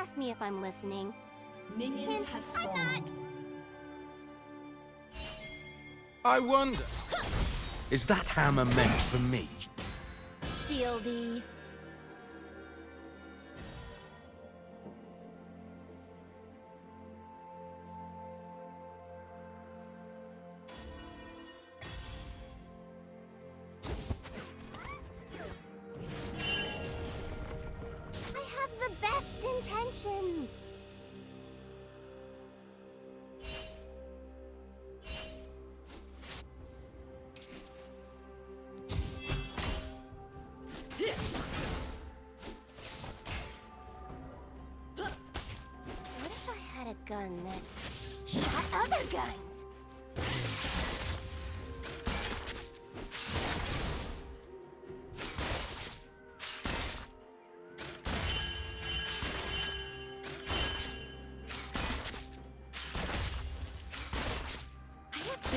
ask me if I'm listening. Minions have spawned. I wonder, is that hammer meant for me? Shieldy.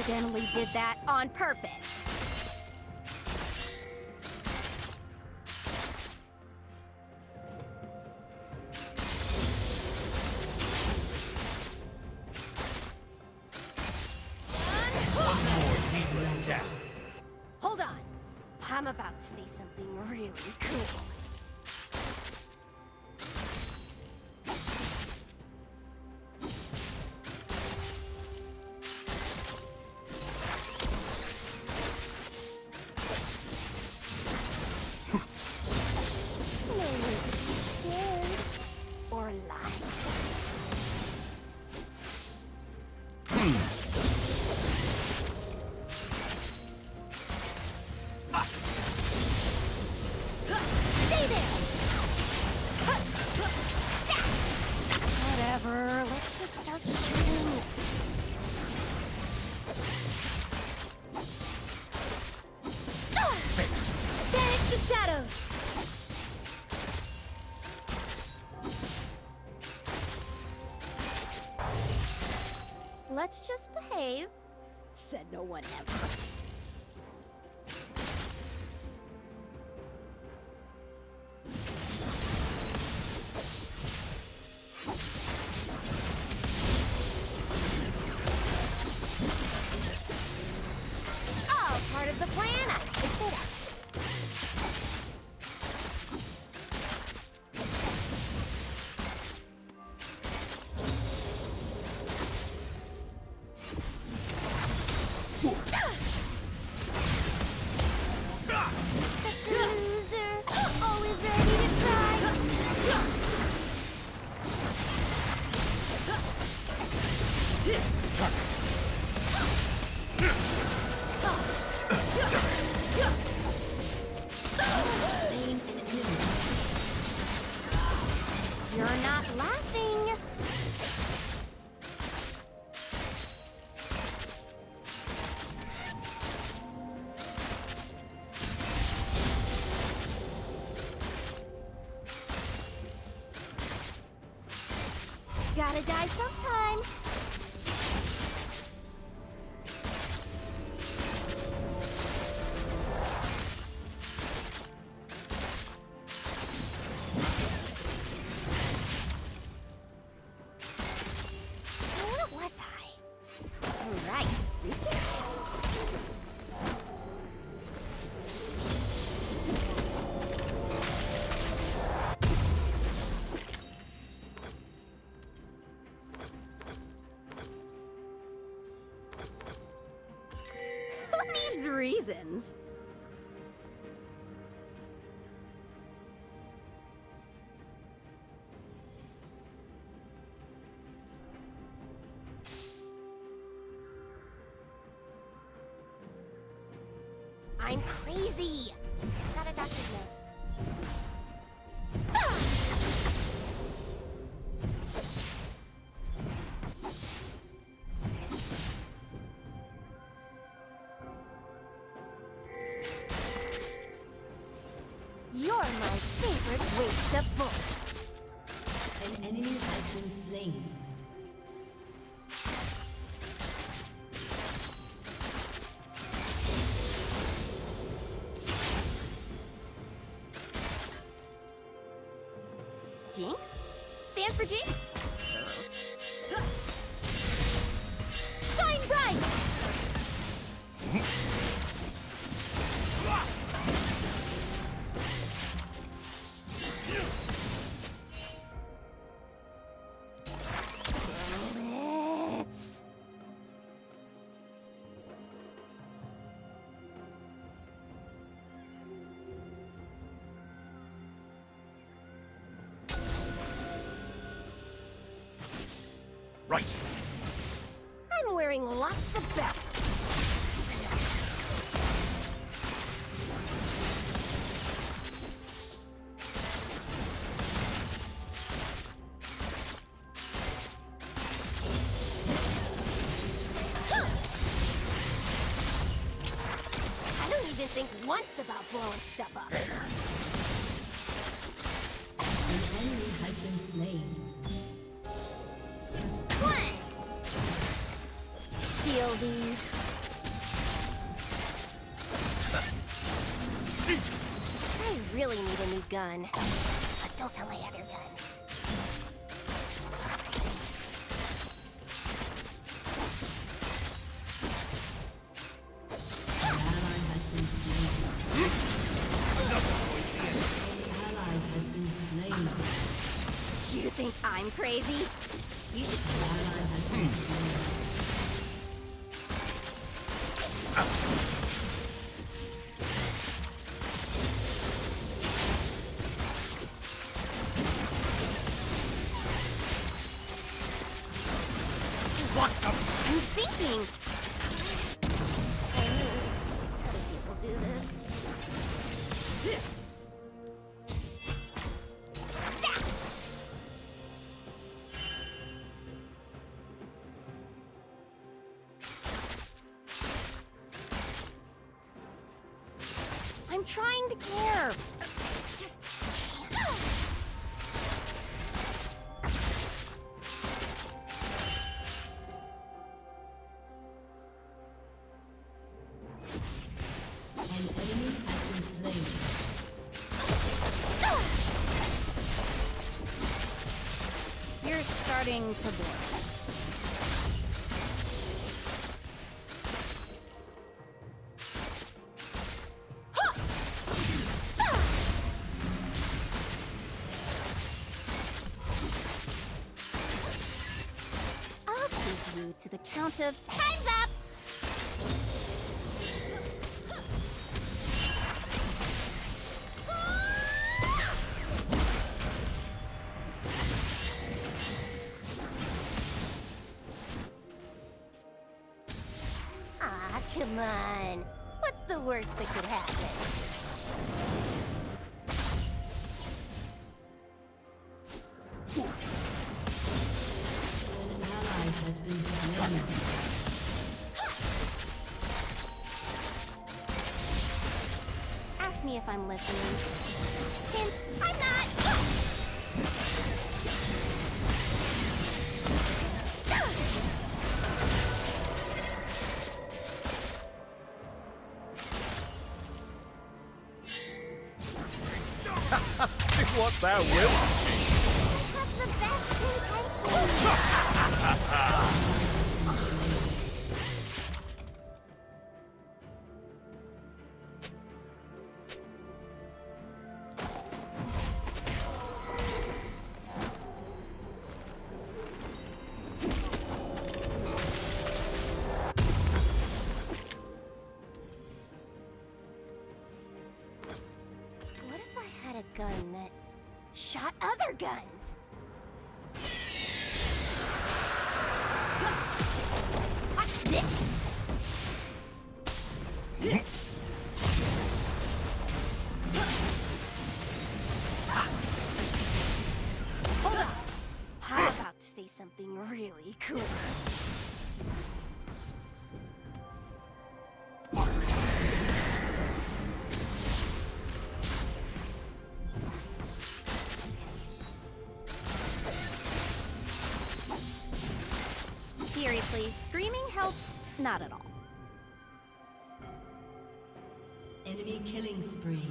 Accidentally did that on purpose. No one ever. You're not laughing. I'm crazy. Got a doctor's note. You're my favorite waste of bullets. An enemy has been slain. Jinx? Stands for Jinx? I'm crazy. You should see moving to board. to the count of Come on. What's the worst that could happen? Ask me if I'm listening. Not at all. Enemy killing spree.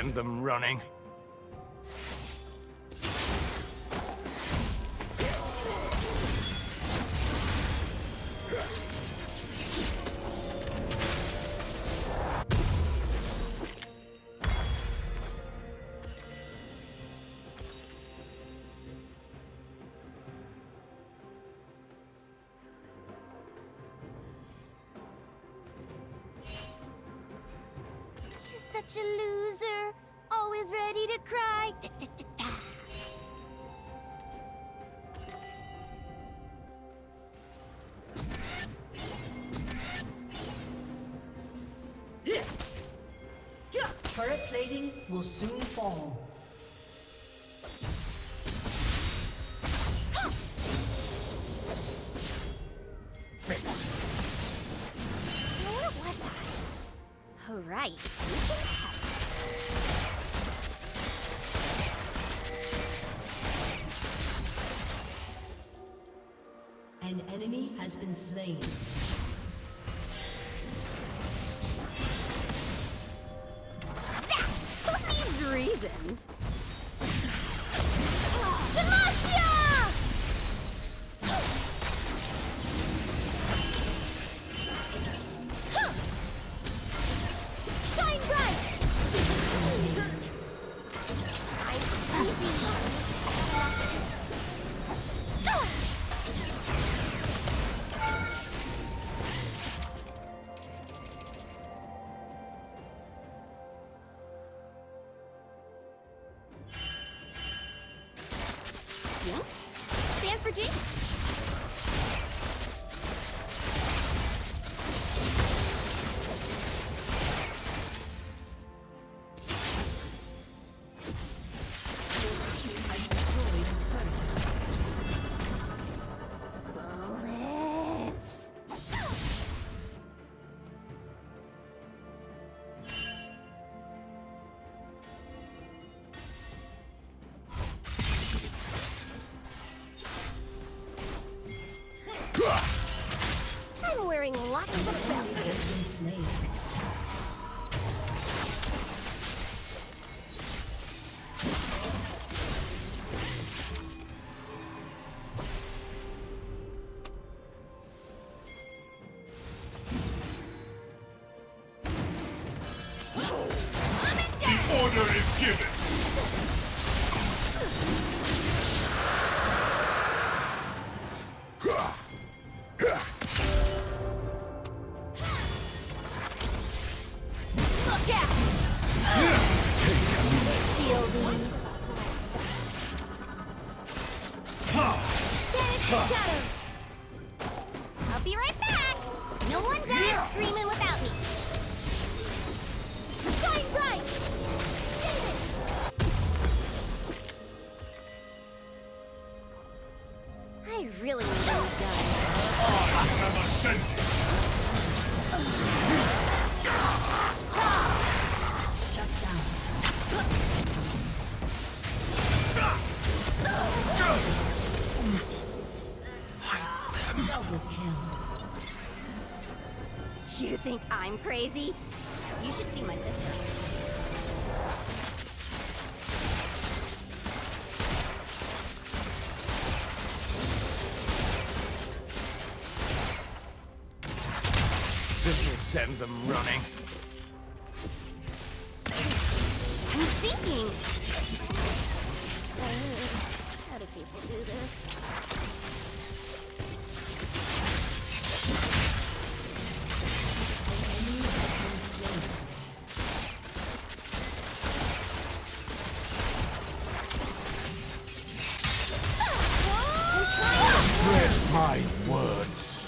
send them running. An enemy has been slain. That for these reasons. Order is given. Crazy? Words.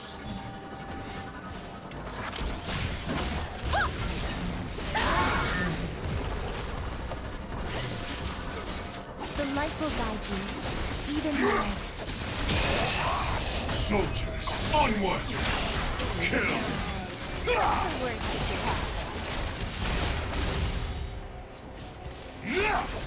The light will guide you, even now. Soldiers, onward! Kill! The worst that could happen.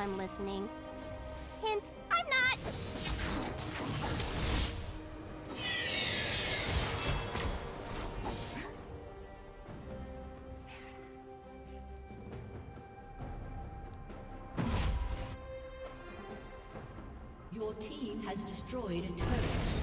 I'm listening. Hint, I'm not. Your team has destroyed a turret.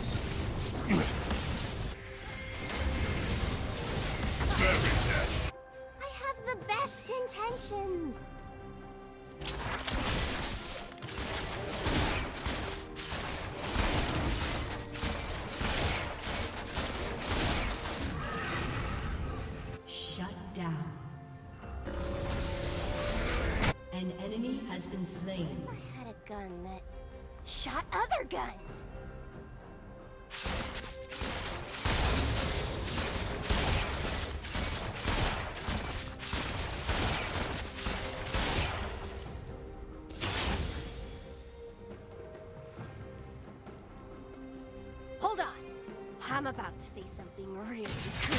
I'm about to say something really cool.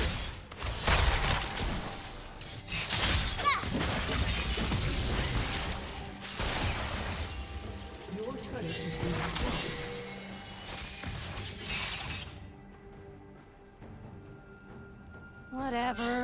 Your turret destroyed. Whatever,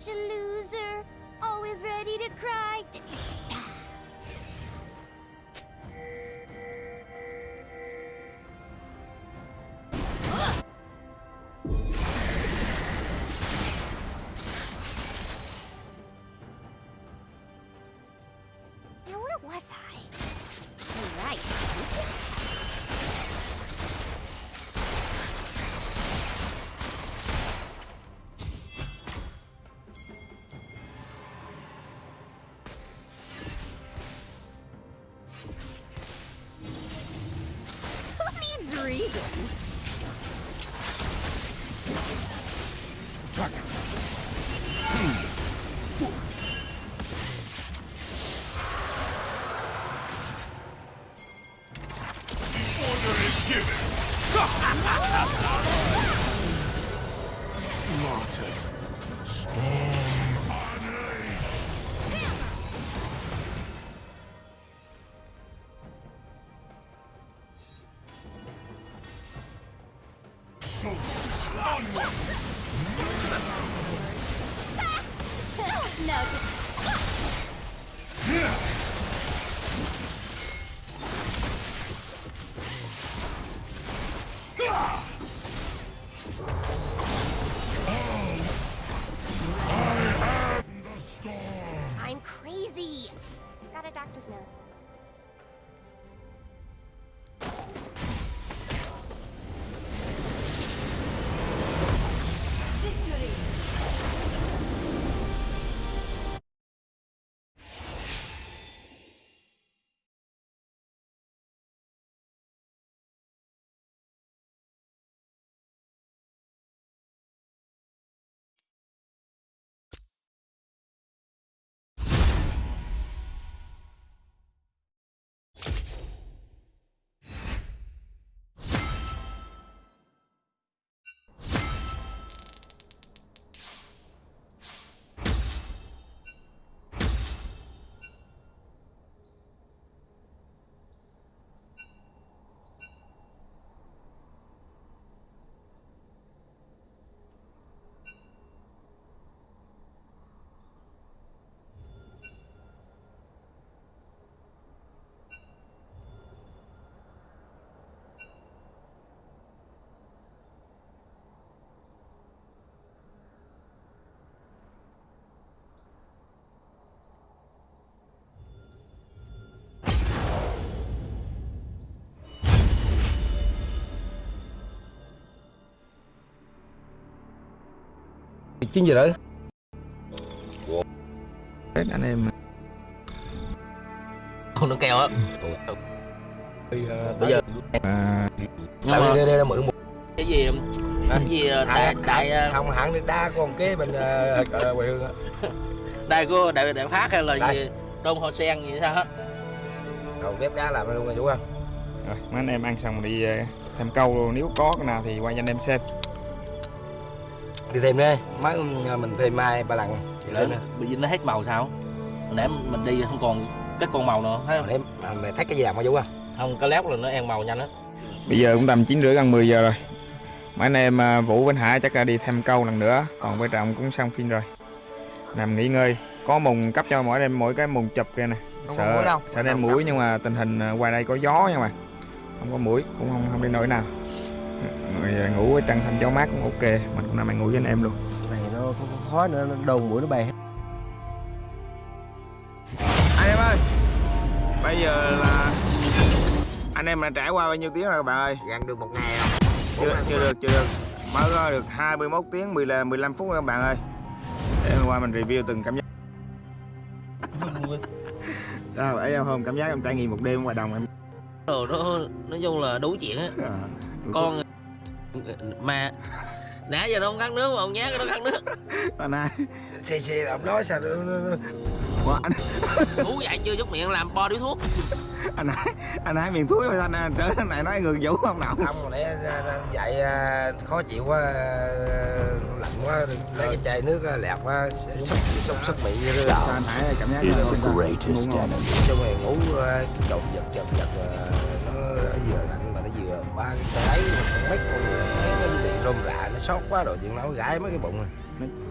such a loser, always ready to cry. Da, da, da. Now where was I? Right. Chín giờ đấy Hết anh em không nó keo á. Bây giờ à, nhưng mà đây đây là mượn một cái gì cái gì ờ, đại đại ờ, không hẳn đi đa còn kế bên ờ, quê hương á. Đại của đại đại phát hay là Đại. gì? Đông hoa sen gì sao hết. Đầu bếp cá làm luôn rồi chú không rồi mấy anh em ăn xong đi ờ, thêm câu luôn. nếu có cái nào thì quay cho anh em xem đi thêm đi mấy mình thêm mai ba lần. Để lên bị dính nó hết màu sao? Nãy mình đi không còn cái con màu nữa thấy không? Để mà mày thấy cái gì làm mà chú không không cái lép là nó ăn màu nhanh á bây giờ cũng tầm chín rưỡi gần 10 giờ rồi. Mấy anh em à, Vũ Vinh Hải chắc là đi thêm câu lần nữa. Còn với Trọng cũng xong phim rồi. Nằm nghỉ ngơi. Có mùng cấp cho mỗi em mỗi cái mùng chụp kia nè. Sợ sợ đem mũi nhưng mà tình hình à, ngoài đây có gió nha mà không có mũi cũng không không đi nổi nào rồi ngủ ở trăng thanh gió mát cũng ok. Mình cũng nằm mình ngủ với anh em luôn. Này nó không có khói nữa nó đầu mũi nó hết. Anh em ơi bây giờ là anh em đã trải qua bao nhiêu tiếng rồi các bạn ơi? Gần được một ngày không chưa, chưa được chưa được. Mới có được 21 tiếng 10 là 15 phút các bạn ơi. Để hôm qua mình review từng cảm giác. Đâu, ấy em hôm cảm giác em trải nghiệm một đêm ngoài đồng em. Rồi nó nói chung là đủ chuyện á. À, con mà nãy giờ nó không khát nước mà ông nhát nó khát nước. Ta nay xì xì là ông nói sao nữa Ủa, anh ngủ dậy chưa chút miệng làm bo điếu thuốc. Anh nói anh nói miền túi mà anh trở này nói người vũ không nào. Không mà nãy dậy à, khó chịu quá à, lạnh quá lấy cái chai nước à, lẹt quá sốc sốc sốc miệng như thế anh Hải cảm giác là trong ngày ngủ trộn giật chật giật ba cái sợi ấy mà con mấy con người thấy nó bị rôm rạ nó sót quá rồi chuyện nó gãi mấy cái bụng rồi.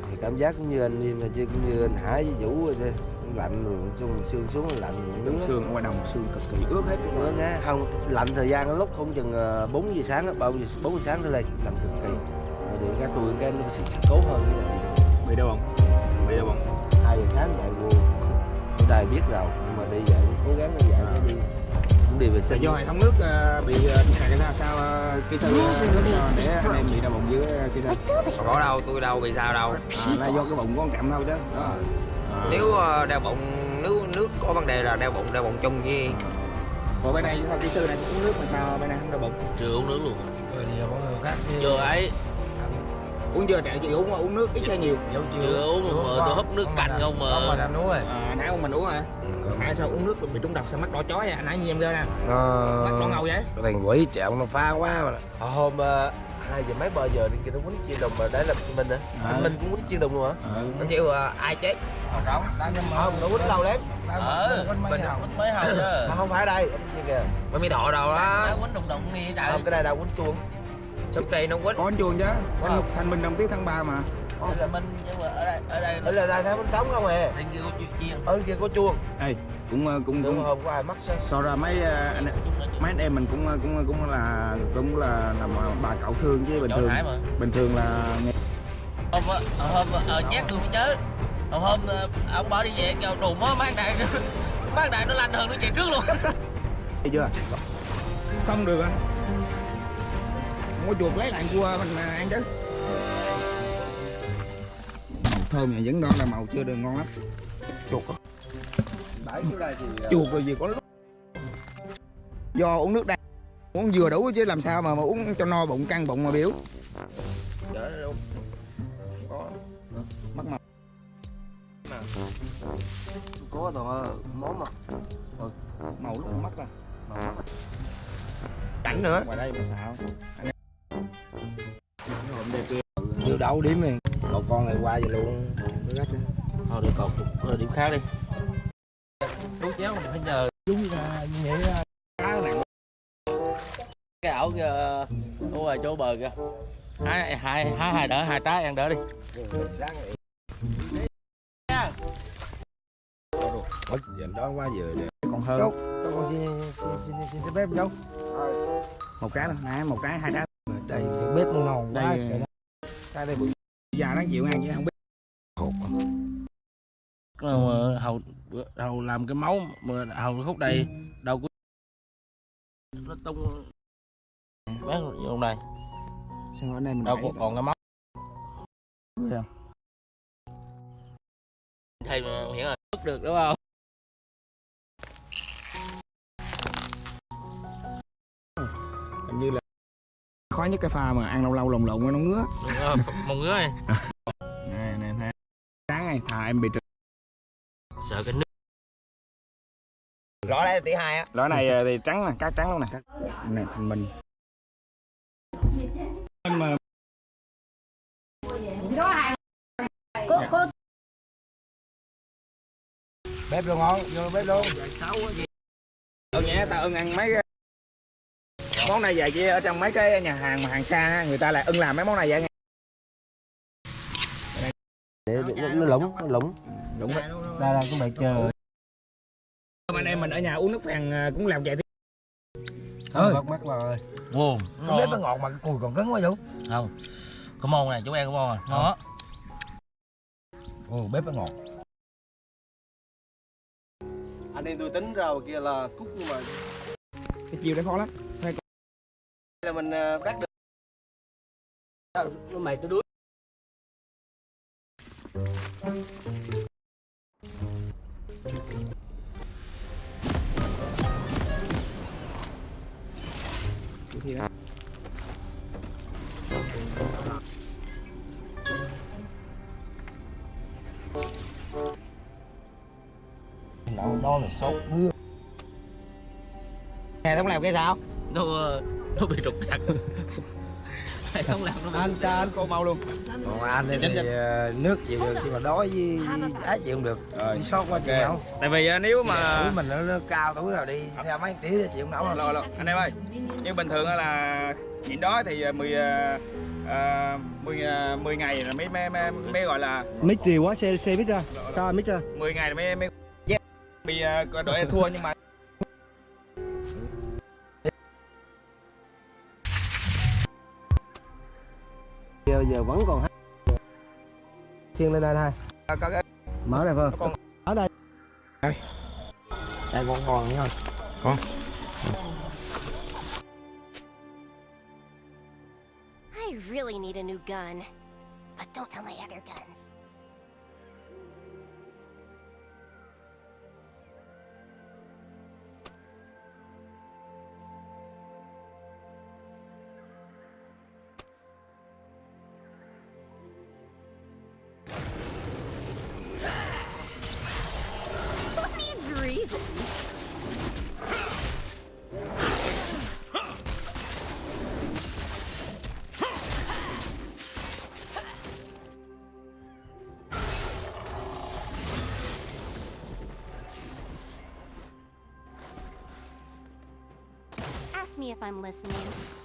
Thì cảm giác cũng như anh Liêm chứ cũng như anh Hải với Vũ vậy thôi. Lạnh rồi chung xương xuống lạnh nước xương ngoài đồng xương cực kỳ. Ướt hết nữa nghe không lạnh thời gian lúc không chừng ờ, 4 giờ sáng đó, bao giờ 4 giờ sáng trở lên lạnh cực kỳ. Rồi được cái tôi cái nó sẽ, cố hơn cái này bị đâu không bị đâu không hai giờ sáng dậy vô ở đây biết rồi nhưng mà đi dậy cố gắng đi dậy cái đi đi về là sinh do hệ thống nước ờ, bị uh, cái sao sao uh, kỹ sư uh, để anh em bị đau bụng dưới uh, kỹ sư có đâu tôi đâu bị sao đâu à, là do cái bụng con trạm thôi chứ đó. À. nếu ờ, đeo bụng nước nước có vấn đề là đeo bụng đeo bụng chung với Ủa bên này sao kỹ sư này uống nước mà sao bên này không đau bụng? Chưa uống nước luôn. Rồi thì mọi người khác chưa ấy uống chưa? Chạy chị uống uống nước ít hay nhiều? Dấu chưa uống mà tôi húp nước canh không không mà. đang uống rồi à, nãy ông mình uống hả? À, sao uống nước bị trúng độc sao mắt đỏ chói vậy? Nãy như em ra nè. Nó mắt đỏ ngầu vậy? thằng quỷ trẹo nó phá quá mà. Ờ, hôm uh, hai giờ mấy ba giờ đi kia nó quýnh chiên đồng mà đấy là mình á À. anh Minh cũng quýnh chiên đồng luôn hả? Anh chịu à, ai chết? Không không nó quýnh lâu lắm. Ờ mình quýnh mấy hầu chứ. Không phải đây bên kia kìa. Mới mi thọ đâu đó Nó quýnh đụng đụng nghe trời. Không cái này đâu quýnh chuông sốc cây nó quýnh. Có anh chuông chứ. Thanh, thanh minh đồng tiết tháng 3 mà. Đây là mình nhưng mà ở đây ở đây ở là đây thấy bánh trống không à bên kia có chuyện chiên ở kia có chuông. Ê, cũng ờ, cũng cũng hôm có ai mắc sao so ra mấy ờ, anh mấy anh em mình cũng ờ, cũng cũng là cũng là làm bà cậu thương chứ bình thường. Bình thường là hôm á, hôm ờ nhát tôi mới nhớ. Hôm hôm ông bảo đi về vào đùm á mang đạn mang đạn nó lanh hơn nó chạy trước luôn. Thấy chưa? Không được anh. Có chuột lấy lại cua mình mà ăn chứ. Thơm này vẫn đó là màu chưa được ngon lắm. Chuột. Bãi chỗ đây thì ờ, chuột rồi gì có lúc. Do uống nước đá uống vừa đủ chứ làm sao mà, mà uống cho no bụng căng bụng mà biểu. Đâu có. Mất màu. Có toàn món mà. Màu lúc mất rồi cảnh nữa. Ngoài đây mà sao chưa đâu điểm này một con này qua vậy luôn. Nó gắt đi. thôi đi còn thôi điểm khác đi. Đúng chéo mình phải nhờ đúng ra như vậy á, cá nặng cái ảo kia ở ngoài chỗ bờ kìa. Hai hai hai hai đỡ hai trái ăn đỡ đi. Ôi, giờ đó quá giờ nè. Còn hơn Chốt. Con xin xin xin xin, xin phép cháu một cái nè một cái hai trái đây bếp ngon quá Đây- cái đây bự già đáng chịu ăn chứ không biết. Mà hầu hầu làm cái máu mà hầu khúc đây đâu có nó tung. Bán vô này sao ở đây mình đâu đẩy còn còn cái máu thầy mà hiện là được đúng không khó nhất cái pha mà ăn lâu lâu lồng lộn nó ngứa. Đúng rồi mong ngứa này. Nè nè nè. Sáng này thà em bị trượt. Sợ cái nước. Rõ đây là tỷ hai á. Lõi này ờ, thì trắng nè cát trắng luôn nè. Cát nè thành mình Em mà bếp luôn ngon vô bếp luôn. Ơn nhé tao ưng ăn mấy cái món này vậy chứ ở trong mấy cái nhà hàng mà hàng xa người ta lại ưng làm mấy món này vậy nghe. Để, để nó, nó lủng nó lủng. Đúng rồi đây là cũng bị chờ. Anh em mình ở nhà uống nước phèn ờ, cũng làm vậy thôi. Bắt mắt rồi. Ồ, Cái bếp nó ngọt mà cái cùi còn cứng quá vũ. Không. Có môn này chú em có môn à? Ngon á ừ, bếp nó ngọt. Anh em tôi tính ra kia là cúc nhưng mà cái chiều đấy khó lắm là mình ờ, bắt được. Nó mày tôi đuối. Nó nó là sốt mưa nghe không làm cái sao? Ờ, nó bị trục trặc không làm nó anh cha anh cô mau luôn. Còn anh thì, thì ờ, nước chịu được nhưng mà đói với á chịu không được. Đi sót quá chịu không? Tại vì ờ, nếu mà tuổi mình nó, nó cao tuổi rồi đi theo mấy tí thì chịu không nổi. Lo lo anh em ơi nhưng bình thường á là chuyện đó thì ờ, 10 ờ, 10 ờ, 10 ngày là mới mới mới, mới gọi là mít trì quá xe xe mít ra. Sao mít ra? 10 ngày là mới mới bị ờ, đội thua nhưng mà giờ giờ vẫn còn hát thiên lên đây thôi. Có cái mở đây vâng con ở đây. Đây. Con còn thôi I really need a new gun. But don't tell my other guns. If I'm listening.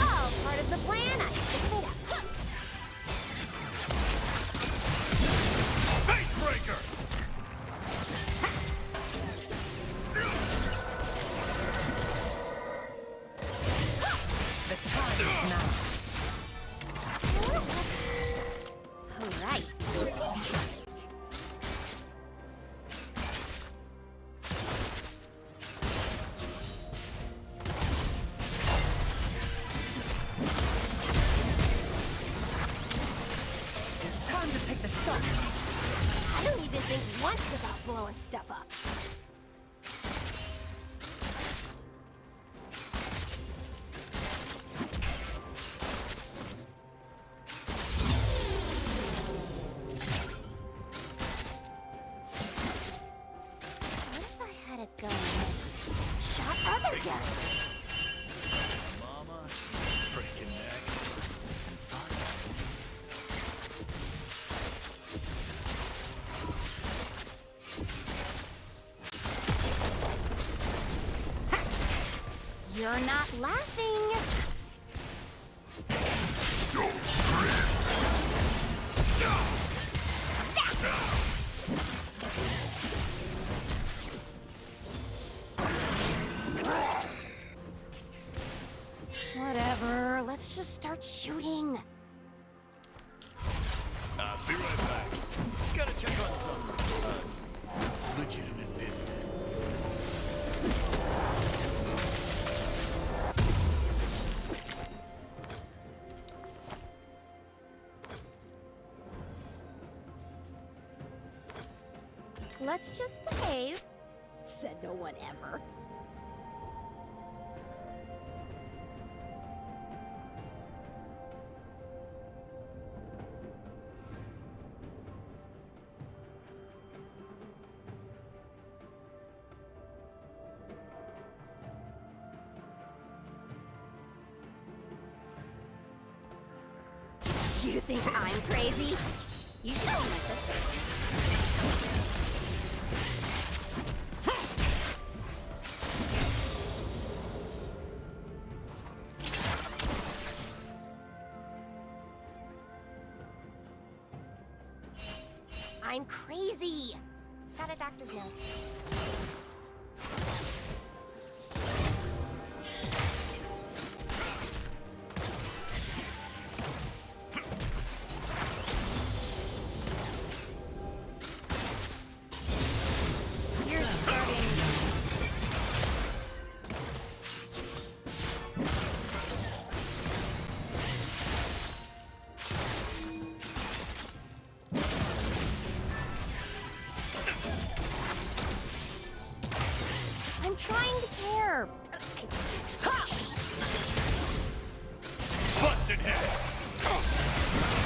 All part of the plan. I You're not laughing. Whatever, let's just start shooting. I'll be right back. Gotta check on some, uh, legitimate business. You think I'm crazy? You should my sister. Trying to care. I just. Busted heads!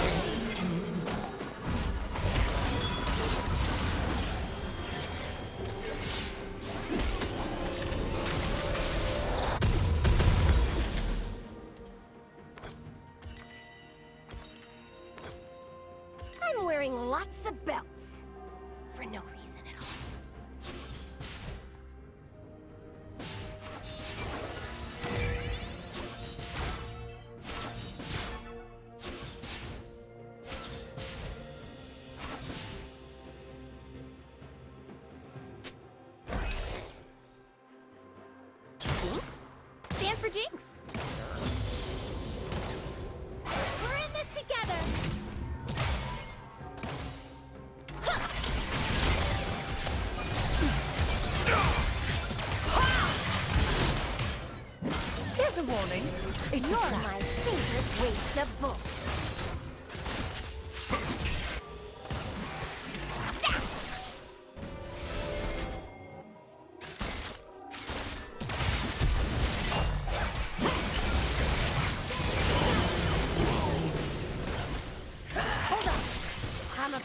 morning. It's You're my favorite waste of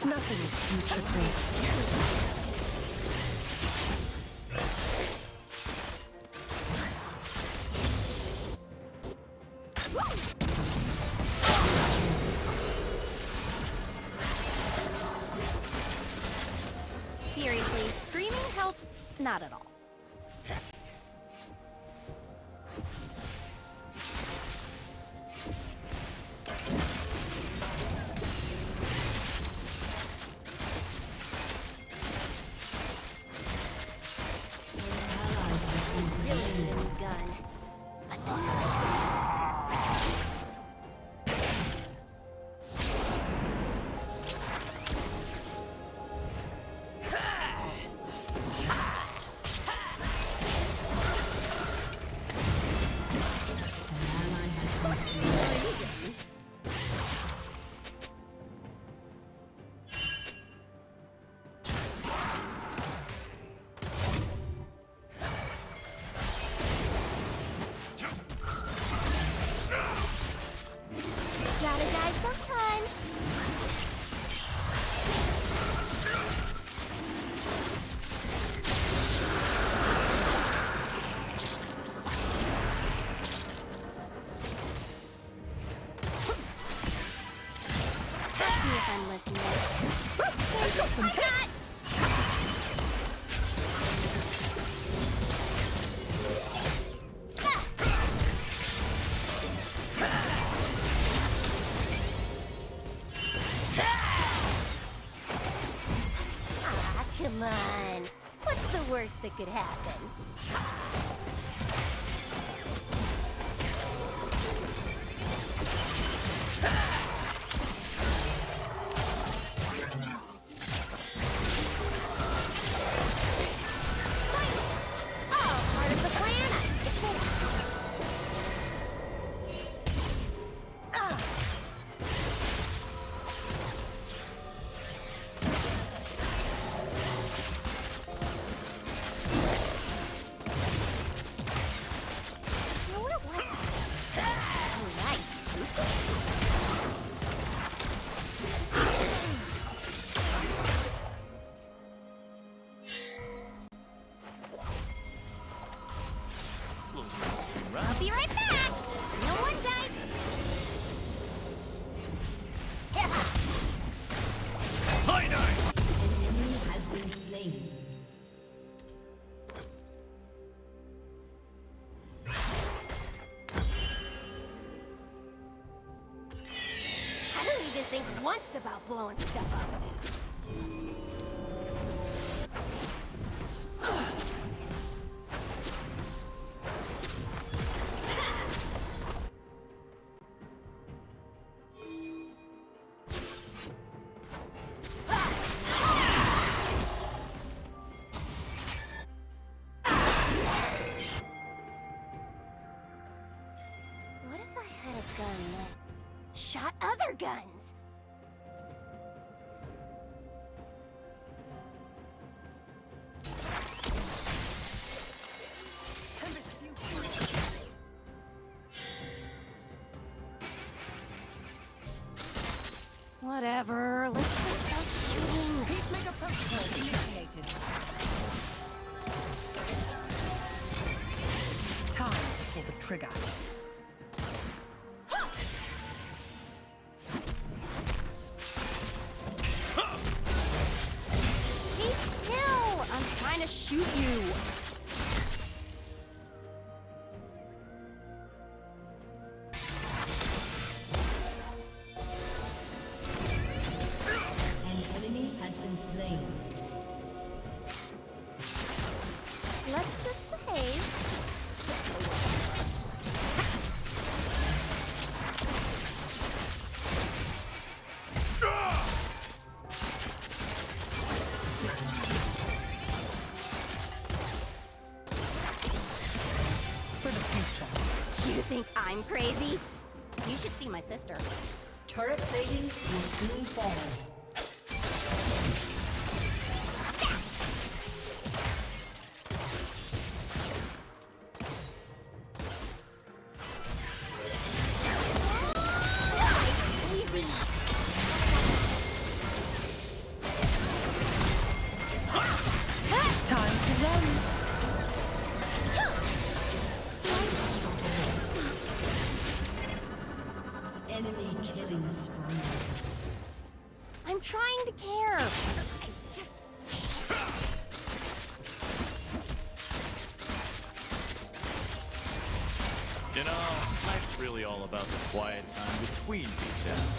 Nothing is future-proof. not at all. that could happen. guns! gun! I'm crazy? You should see my sister. Turret plating will soon fall. About the quiet time between beatdowns.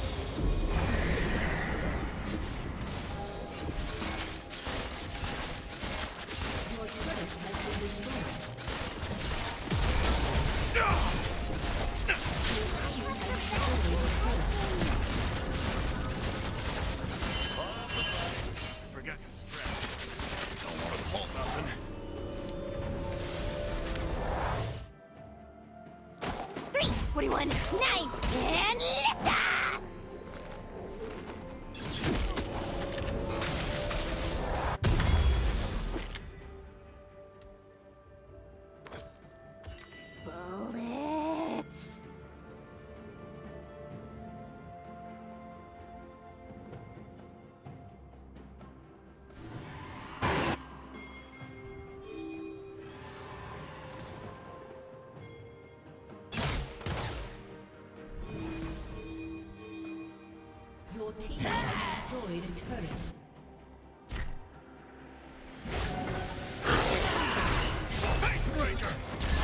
Team has destroyed a turret.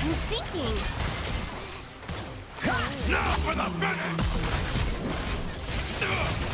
I'm thinking. Now for the finish!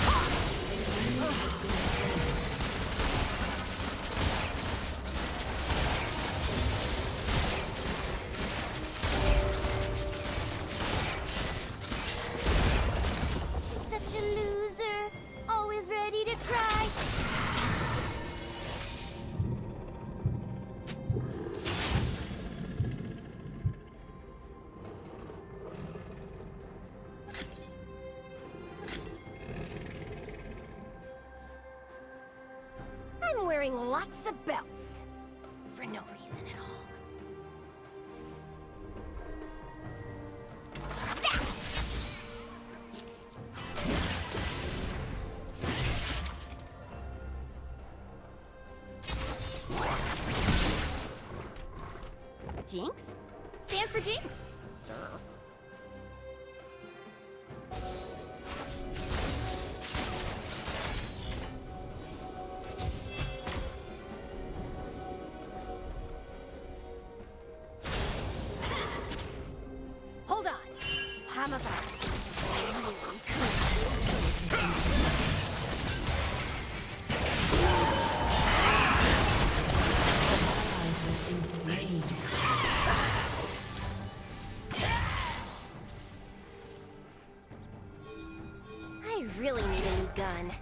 Really need a new gun.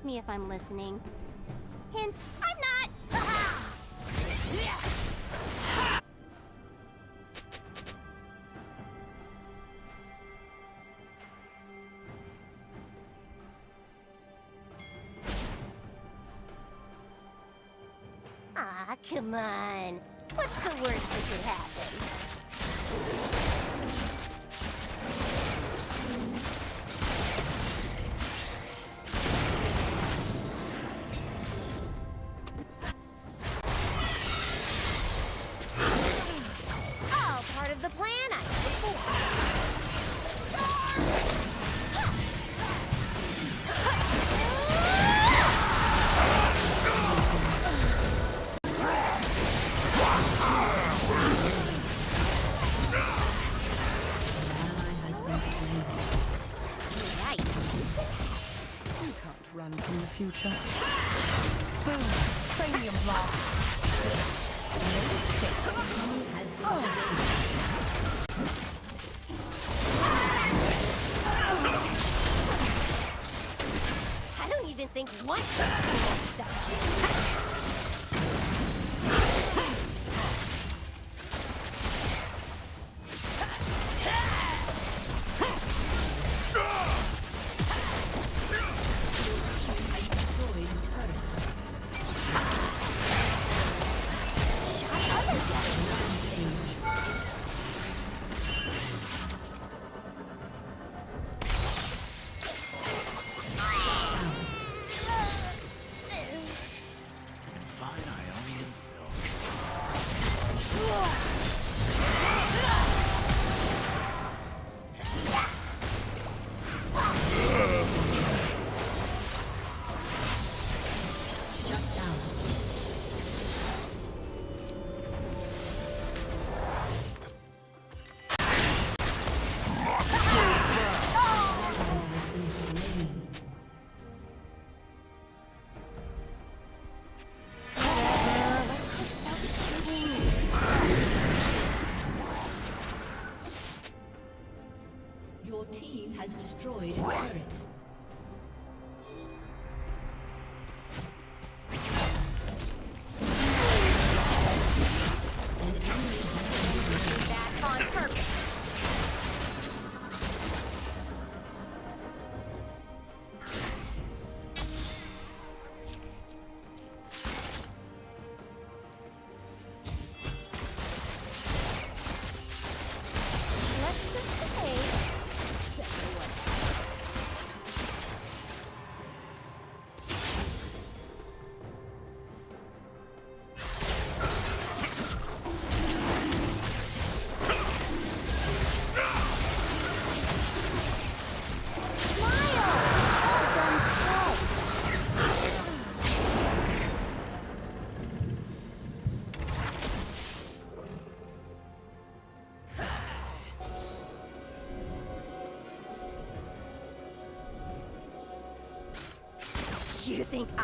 ask me if I'm listening. Hint, I'm not! Ah, come on. What's the worst that could happen? You can't run from the future. Boom! Cranium blast! No escape. Has been oh. I don't even think one stuff.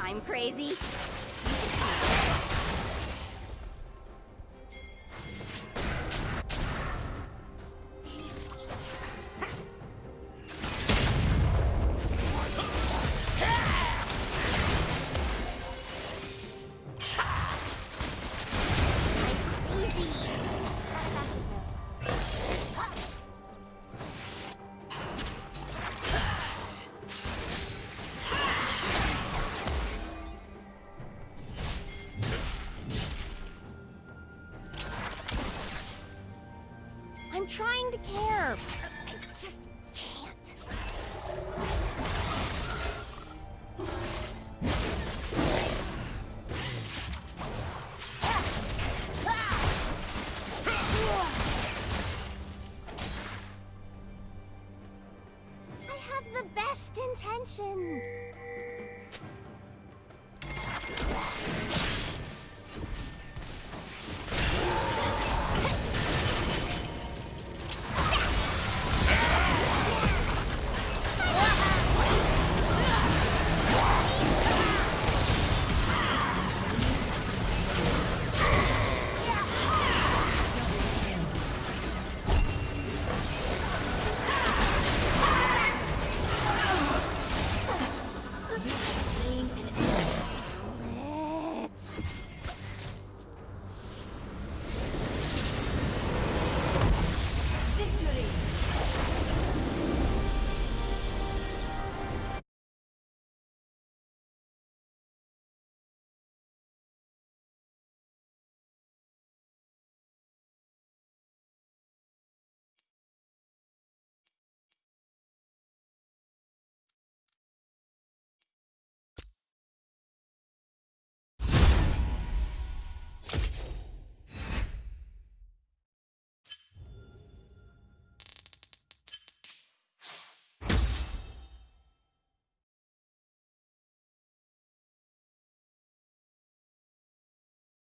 I'm crazy.